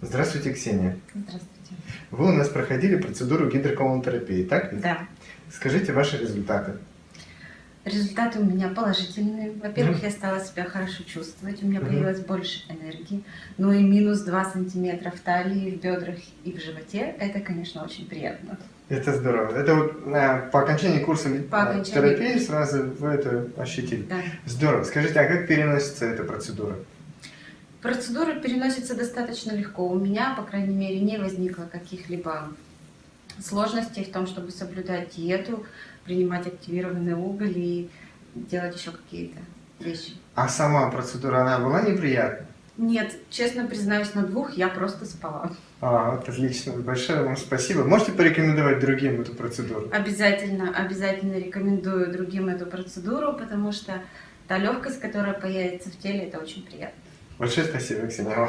Здравствуйте, Ксения. Здравствуйте. Вы у нас проходили процедуру гидроколонотерапии, так ведь? Да. Скажите ваши результаты. Результаты у меня положительные. Во-первых, Мгм. я стала себя хорошо чувствовать, у меня Мгм. появилось больше энергии. Ну и минус 2 сантиметра в талии, в бедрах и в животе. Это, конечно, очень приятно. Это здорово. Это вот а, по окончании курса По а, окончании терапии сразу вы это ощутили. Да. Здорово. Скажите, а как переносится эта процедура? Процедура переносится достаточно легко. У меня, по крайней мере, не возникло каких-либо сложностей в том, чтобы соблюдать диету, принимать активированный уголь и делать еще какие-то вещи. А сама процедура, она была неприятна? Нет, честно признаюсь, на двух я просто спала. А, вот отлично. Большое вам спасибо. Можете порекомендовать другим эту процедуру? Обязательно, обязательно рекомендую другим эту процедуру, потому что та легкость, которая появится в теле, это очень приятно. Большое спасибо, Ксения.